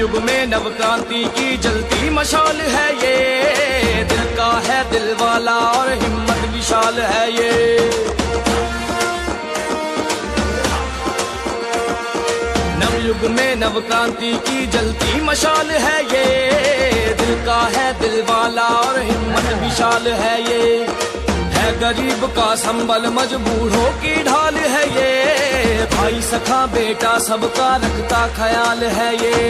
युग में नव क्रांति की जलती मशाल है ये। दिल का है दिल वाला और हिम्मत विशाल है ये। नवयुग में नवक्रांति की जलती मशाल है ये। दिल का है दिल वाला और हिम्मत विशाल है ये। है गरीब का संबल मजबूरों की ढाल है ये। भाई सखा बेटा सबका रखता ख्याल है ये।